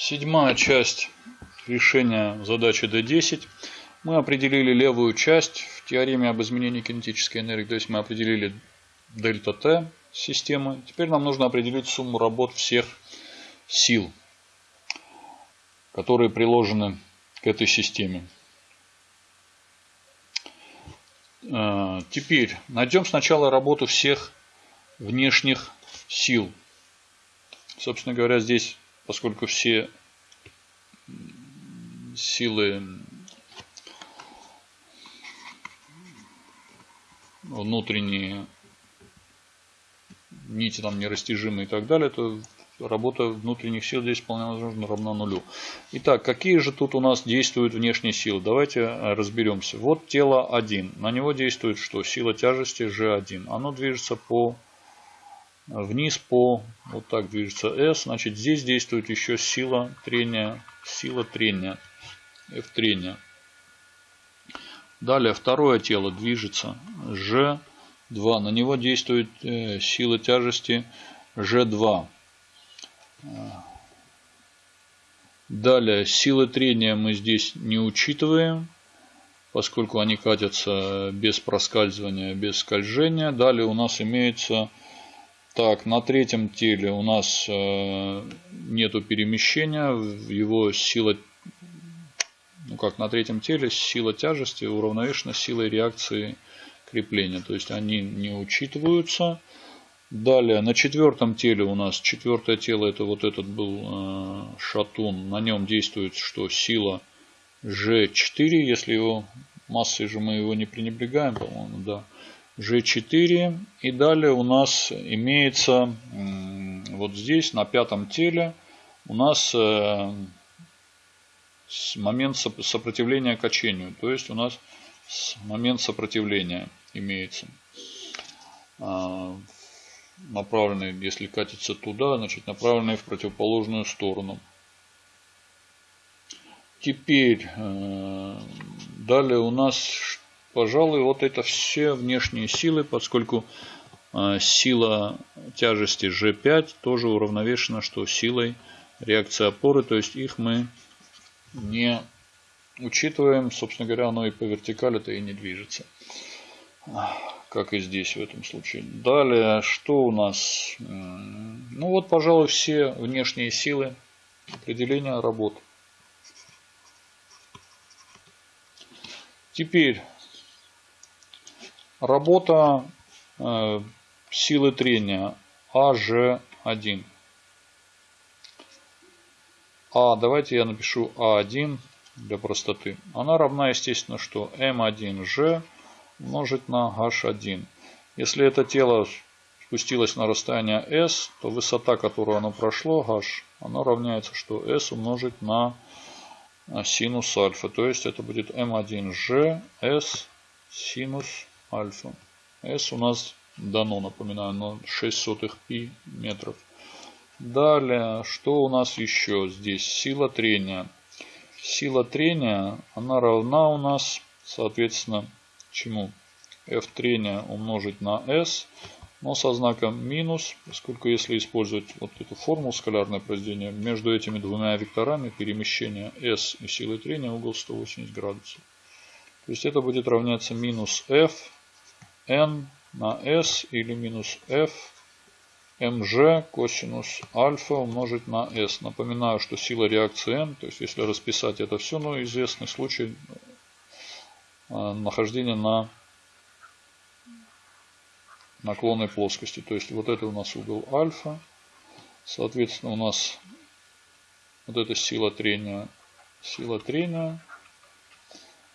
Седьмая часть решения задачи D10. Мы определили левую часть в теореме об изменении кинетической энергии. То есть мы определили дельта Т системы. Теперь нам нужно определить сумму работ всех сил, которые приложены к этой системе. Э, теперь найдем сначала работу всех внешних сил. Собственно говоря, здесь поскольку все силы внутренние нити там нерастяжимые и так далее, то работа внутренних сил здесь вполне возможно равна нулю. Итак, какие же тут у нас действуют внешние силы? Давайте разберемся. Вот тело 1. На него действует что? Сила тяжести G1. Оно движется по вниз по, вот так движется S, значит здесь действует еще сила трения, сила трения, F трения. Далее второе тело движется G2, на него действует э, сила тяжести G2. Далее силы трения мы здесь не учитываем, поскольку они катятся без проскальзывания, без скольжения. Далее у нас имеется так, на третьем теле у нас э, нету перемещения, его сила, ну как на третьем теле, сила тяжести уравновешена силой реакции крепления, то есть они не учитываются. Далее, на четвертом теле у нас, четвертое тело, это вот этот был э, шатун, на нем действует что? Сила G4, если его массой же мы его не пренебрегаем, по-моему, да. G4. И далее у нас имеется вот здесь на пятом теле у нас э, момент сопротивления качению. То есть у нас момент сопротивления имеется. А, направленный, если катится туда, значит направленный в противоположную сторону. Теперь э, далее у нас пожалуй, вот это все внешние силы, поскольку а, сила тяжести G5 тоже уравновешена, что силой реакции опоры, то есть их мы не учитываем, собственно говоря, оно и по вертикали-то и не движется, как и здесь в этом случае. Далее, что у нас? Ну вот, пожалуй, все внешние силы определения работ. Теперь Работа э, силы трения АЖ1. А, давайте я напишу А1 для простоты. Она равна, естественно, что М1Ж умножить на H1. Если это тело спустилось на расстояние S, то высота, которую оно прошло, H, она равняется, что S умножить на синус альфа. То есть это будет М1Ж, S синус альфа. S у нас дано, напоминаю, на 6 сотых пи метров. Далее, что у нас еще здесь? Сила трения. Сила трения, она равна у нас, соответственно, чему? F трения умножить на S, но со знаком минус, поскольку если использовать вот эту формулу скалярное произведение, между этими двумя векторами перемещения S и силы трения угол 180 градусов. То есть это будет равняться минус F n на s или минус f mg косинус альфа умножить на s. Напоминаю, что сила реакции n, то есть если расписать это все, но известный случай э, нахождения на наклонной плоскости. То есть вот это у нас угол альфа. Соответственно, у нас вот эта сила трения, сила трения.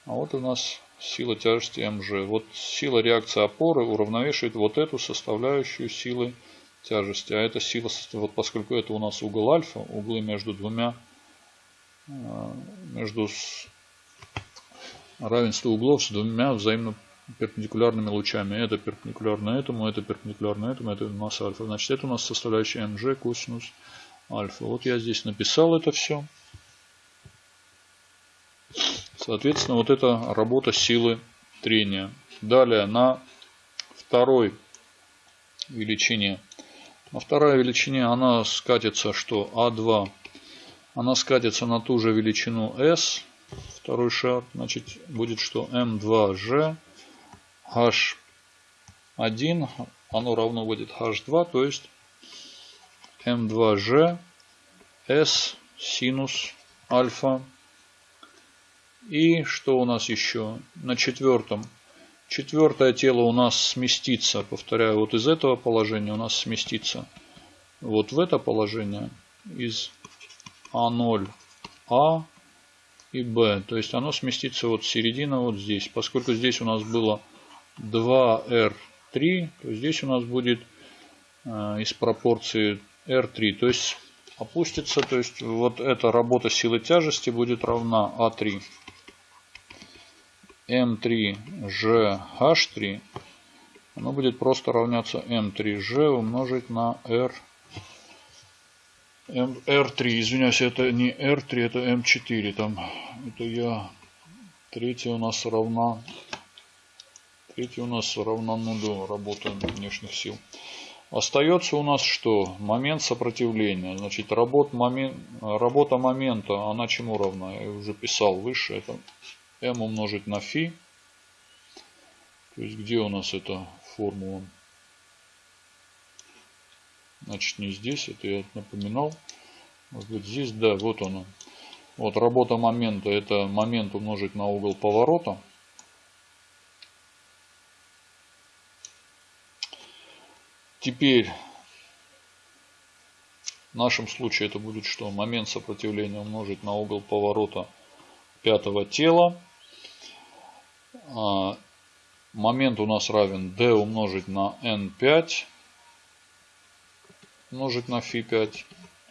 А вот у нас сила тяжести mg. Вот сила реакции опоры уравновешивает вот эту составляющую силы тяжести. А эта сила, вот поскольку это у нас угол альфа, углы между двумя, э, между равенство углов с двумя взаимно перпендикулярными лучами. Это перпендикулярно этому, это перпендикулярно этому, это у нас альфа. Значит, это у нас составляющая mg косинус альфа. Вот я здесь написал это все. Соответственно, вот это работа силы трения. Далее на второй величине. На второй величине она скатится, что А2 Она скатится на ту же величину S, второй шар. Значит, будет что M2G H1, оно равно будет H2, то есть M2G S синус альфа. И что у нас еще? На четвертом. Четвертое тело у нас сместится, повторяю, вот из этого положения у нас сместится вот в это положение из А0, А и Б. То есть оно сместится вот середина вот здесь. Поскольку здесь у нас было 2R3, то здесь у нас будет э, из пропорции R3. То есть опустится, то есть вот эта работа силы тяжести будет равна А3. М3GH3 оно будет просто равняться М3G умножить на R R3, извиняюсь, это не R3, это M4. Там, это я, третья у нас равна, третья у нас равна нулю работы внешних сил. Остается у нас что? Момент сопротивления. Значит, работ, момент, работа момента, она чему равна? Я уже писал выше. Это m умножить на φ. То есть, где у нас эта формула? Значит, не здесь, это я напоминал. Быть, здесь, да, вот она. Вот работа момента, это момент умножить на угол поворота. Теперь в нашем случае это будет что? Момент сопротивления умножить на угол поворота пятого тела. А, момент у нас равен d умножить на n5 умножить на φ5.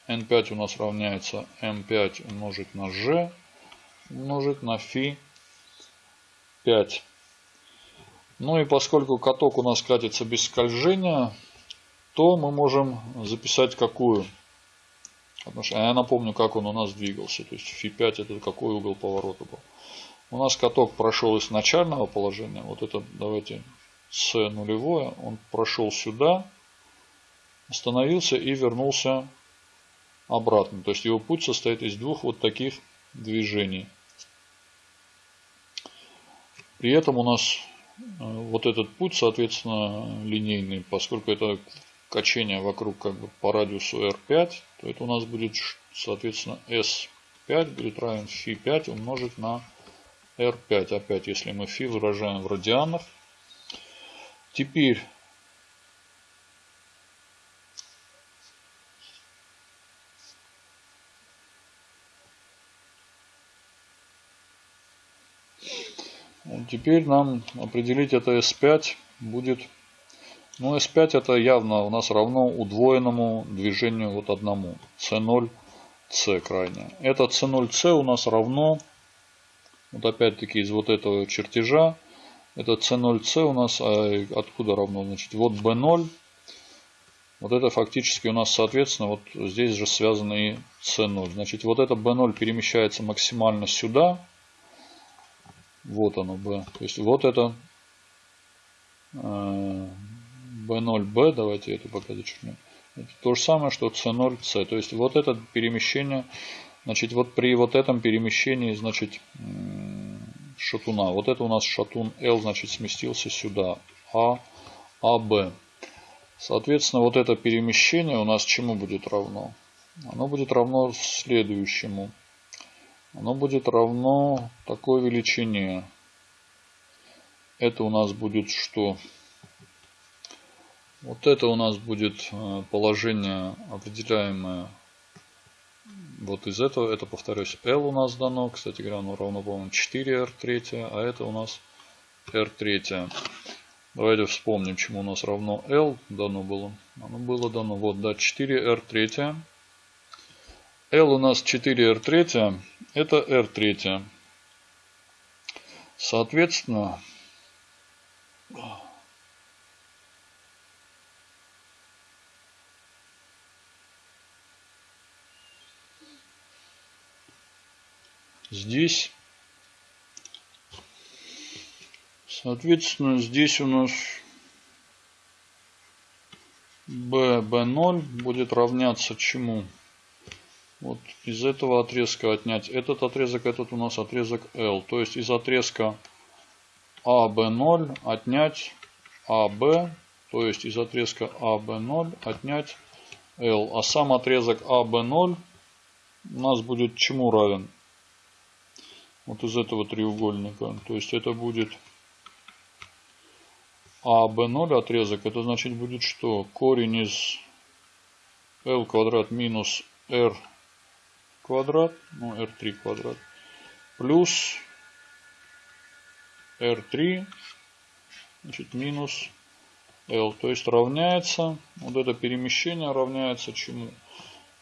n5 у нас равняется m5 умножить на g умножить на φ5. Ну и поскольку каток у нас катится без скольжения, то мы можем записать какую. Потому что я напомню, как он у нас двигался. То есть φ5 это какой угол поворота был. У нас каток прошел из начального положения. Вот это давайте с нулевое. Он прошел сюда, остановился и вернулся обратно. То есть его путь состоит из двух вот таких движений. При этом у нас э, вот этот путь, соответственно, линейный, поскольку это качение вокруг как бы по радиусу R5, то это у нас будет, соответственно, S5 будет равен φ5 умножить на R5. Опять, если мы φ выражаем в радианах. Теперь Теперь нам определить это S5 будет ну, S5 это явно у нас равно удвоенному движению вот одному. C0, C крайне. Это C0, C у нас равно, вот опять-таки из вот этого чертежа, это C0, C у нас а откуда равно? Значит, вот B0. Вот это фактически у нас, соответственно, вот здесь же связано и C0. Значит, вот это B0 перемещается максимально сюда. Вот оно B. То есть вот это э, B0B, давайте это пока зачеркнем. Это то же самое, что C0C. То есть вот это перемещение, значит, вот при вот этом перемещении, значит, шатуна. Вот это у нас шатун L, значит, сместился сюда. А, АБ. Соответственно, вот это перемещение у нас чему будет равно? Оно будет равно следующему. Оно будет равно такой величине. Это у нас будет что? Вот это у нас будет э, положение определяемое вот из этого. Это, повторюсь, L у нас дано. Кстати говоря, оно равно, по-моему, 4R3. А это у нас R3. Давайте вспомним, чему у нас равно L дано было. Оно было дано, вот, да, 4R3. L у нас 4R3. Это R3. Соответственно, здесь. Соответственно, здесь у нас b, b0 будет равняться чему? вот из этого отрезка отнять этот отрезок, этот у нас отрезок L. То есть из отрезка AB0 отнять AB, то есть из отрезка AB0 отнять L. А сам отрезок AB0 у нас будет чему равен? Вот из этого треугольника. То есть это будет AB0 отрезок. Это значит будет что? Корень из L квадрат минус R квадрат, ну R3 квадрат, плюс R3, значит минус L. То есть равняется, вот это перемещение равняется чему?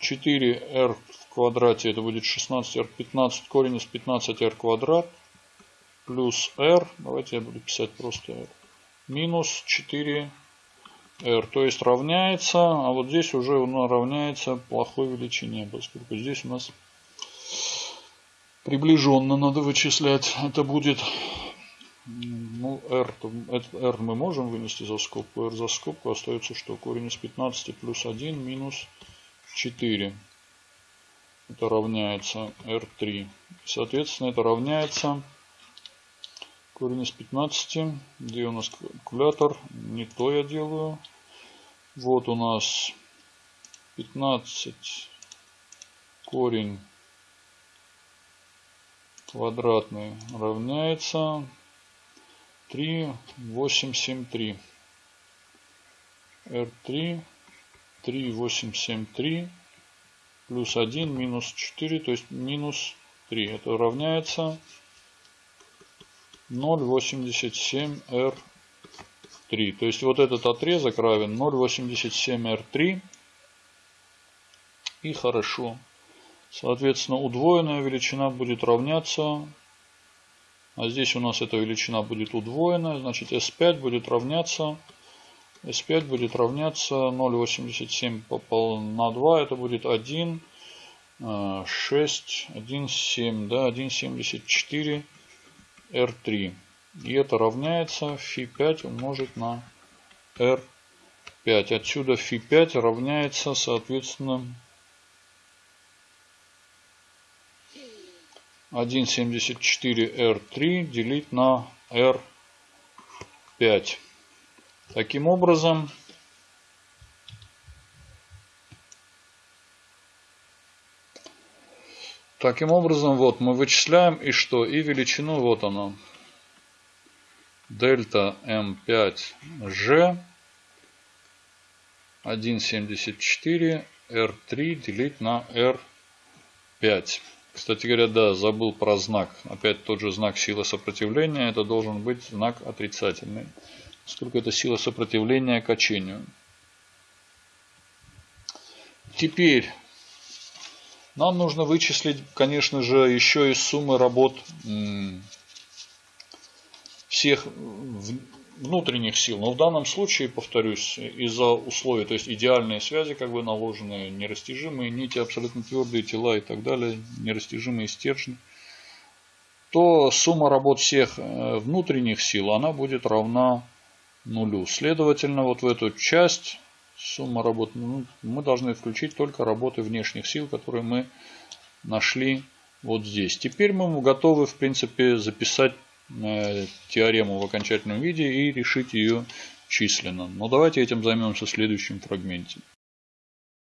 4R в квадрате, это будет 16R, 15 корень из 15R квадрат, плюс R, давайте я буду писать просто R, минус 4 r, то есть равняется, а вот здесь уже оно равняется плохой величине, поскольку здесь у нас приближенно надо вычислять. Это будет, ну, r, r мы можем вынести за скобку, r за скобку остается что? Корень из 15 плюс 1 минус 4. Это равняется r3. Соответственно, это равняется корень из 15. Где у нас калькулятор? Не то я делаю. Вот у нас 15 корень квадратный равняется 3, 8, 7, 3. R3, 3, 8, 7, 3 плюс 1 минус 4, то есть минус 3. Это равняется 0,87 R 3. То есть вот этот отрезок равен 0,87R3. И хорошо. Соответственно, удвоенная величина будет равняться, а здесь у нас эта величина будет удвоенная, значит S5 будет равняться, S5 будет равняться 0,87 на 2, это будет 1, 6, 1, 7, да, 1,74 R3. И это равняется φ5 умножить на R5. Отсюда φ5 равняется, соответственно, 1,74R3 делить на R5. Таким образом, Таким образом, вот мы вычисляем и что? И величину, вот она, дельта М5G 1,74 R3 делить на R5. Кстати говоря, да, забыл про знак. Опять тот же знак силы сопротивления. Это должен быть знак отрицательный. Сколько это сила сопротивления качению. Теперь нам нужно вычислить, конечно же, еще из суммы работ всех внутренних сил. Но в данном случае, повторюсь, из-за условий, то есть идеальные связи как бы наложены, нерастяжимые нити, абсолютно твердые тела и так далее, нерастяжимые стержни, то сумма работ всех э, внутренних сил, она будет равна нулю. Следовательно, вот в эту часть сумма работ, ну, мы должны включить только работы внешних сил, которые мы нашли вот здесь. Теперь мы готовы, в принципе, записать теорему в окончательном виде и решить ее численно. Но давайте этим займемся в следующем фрагменте.